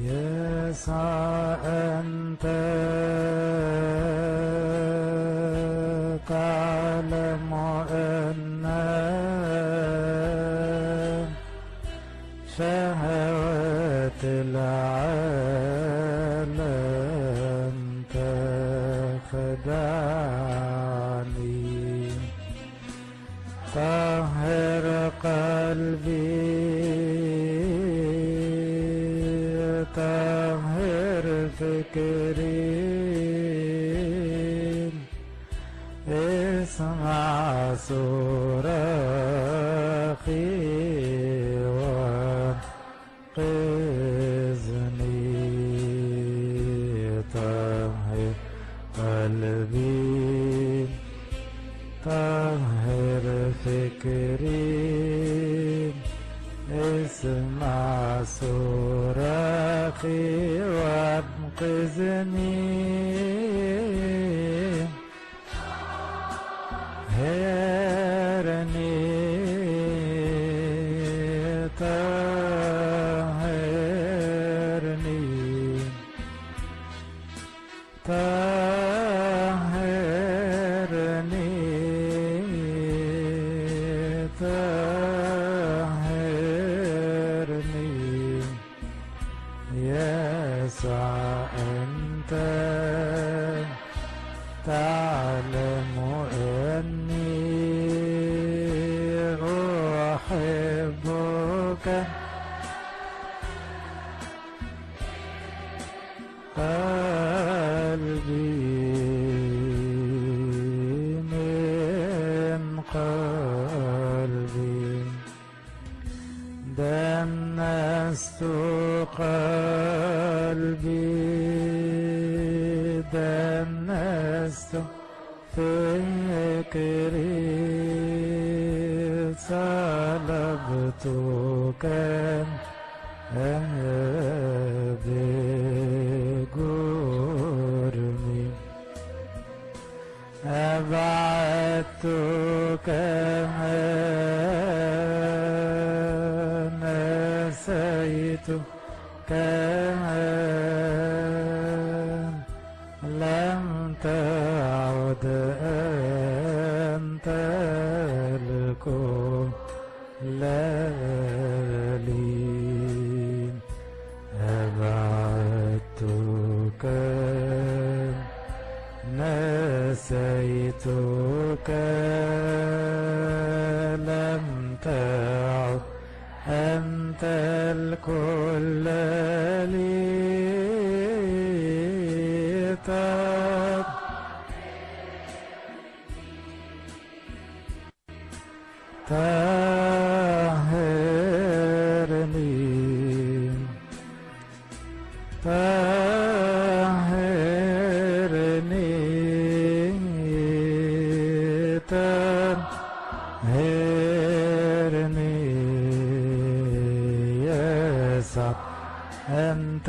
يسعى أنت تعلم أن شهوات العالم تخدعني. طهر قلبي فكري اسمع صراخي وانقذني طهر قلبي طهر فكري اسمع صراخي وانقذني هرني طهرني طهرني طهرني يسوع أنت فكري طلبتك بجرمي أبعدتك نسيتك تعد أنت الكل لي أبعدتك نسيتك لم تعد أنت الكل لي طب طهرني طهرني طهرني يسوع أنت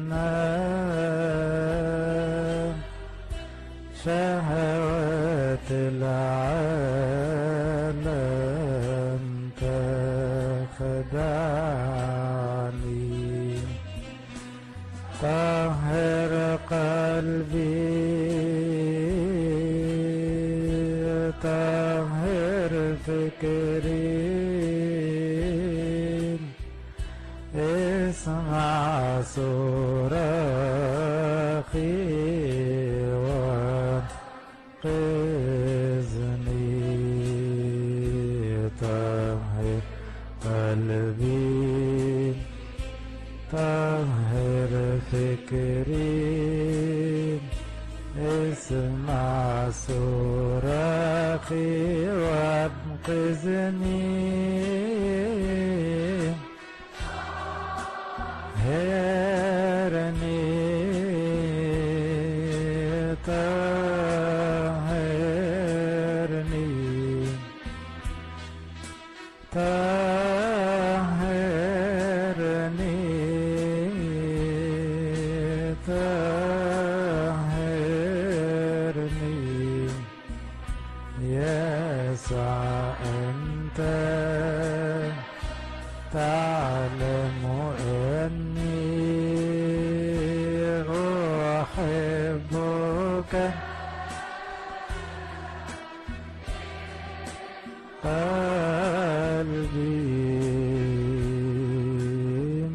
طهر فكري اسمع صراخي وانقذني طهر قلبي طهر فكري تعلم أني أحبك قلبي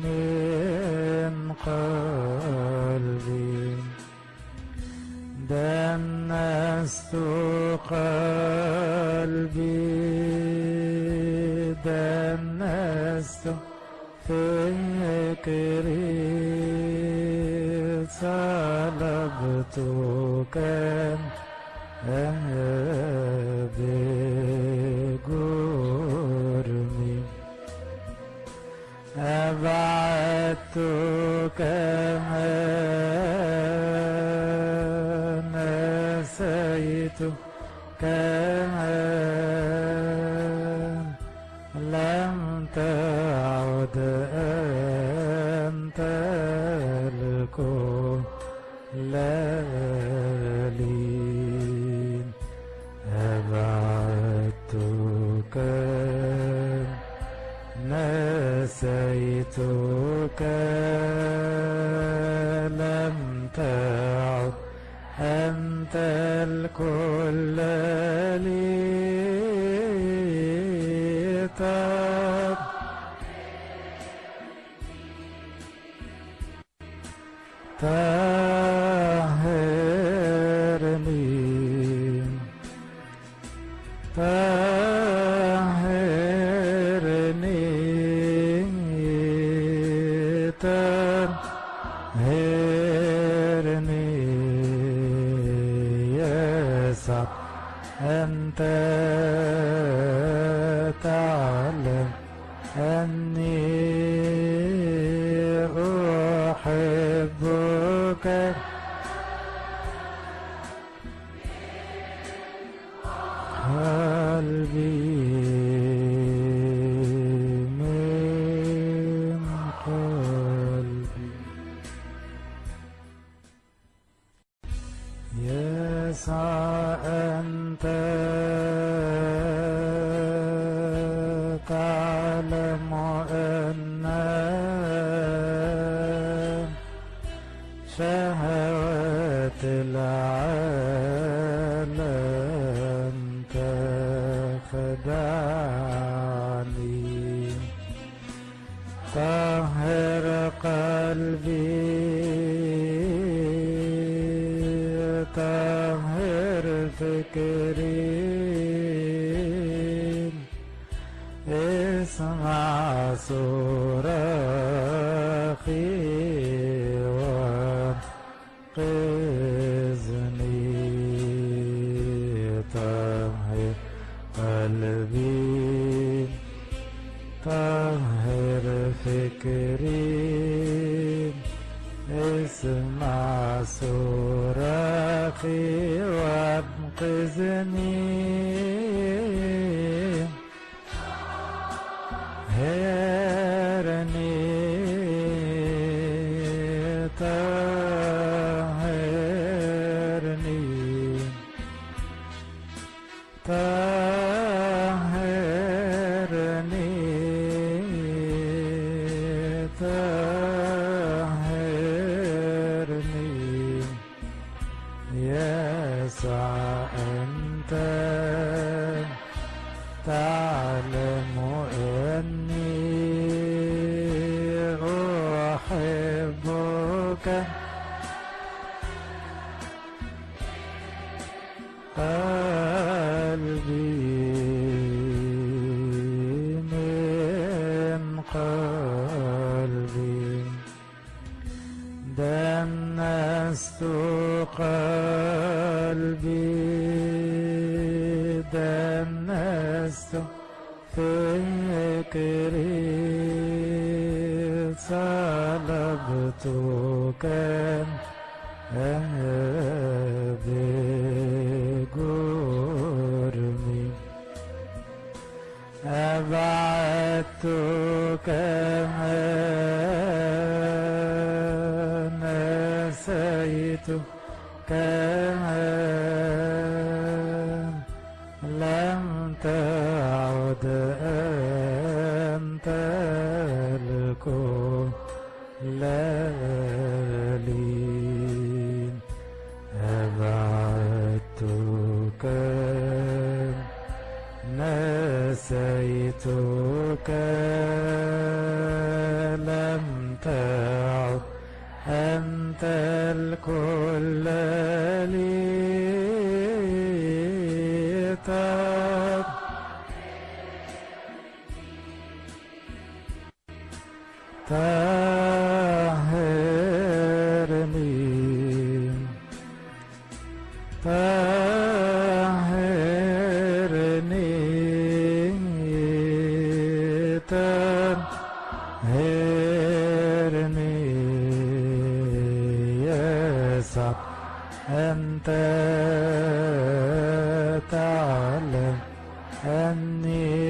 من قلبي دنست قلبي فكري طلبتك بجرمي أبعدتك نسيتك طهرني طهرني طهرني يسوع أنت تعلم أني العالم تخدعني طهر قلبي طهر فكري. إسمع صراخي فكري اسمع صراخي وانقذني قلبي من قلبي دنست قلبي دنست فكري صلبتك. بجرمي أبعدتك نسيتك لم تعد أنت الكل. لي نسيتك لم تعد أنت الكل لي تب طهرني and the